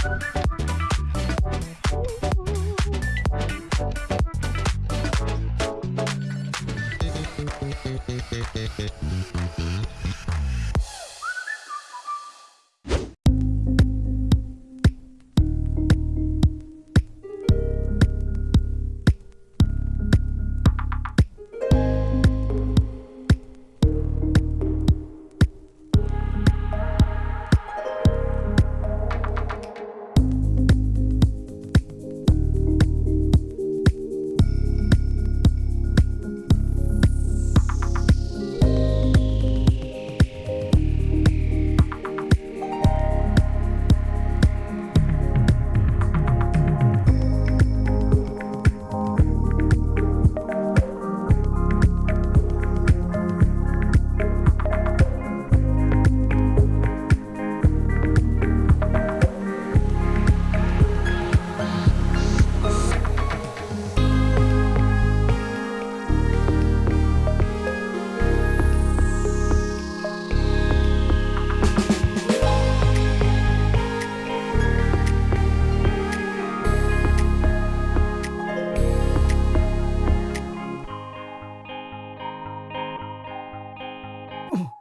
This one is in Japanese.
Thank you. Ooh.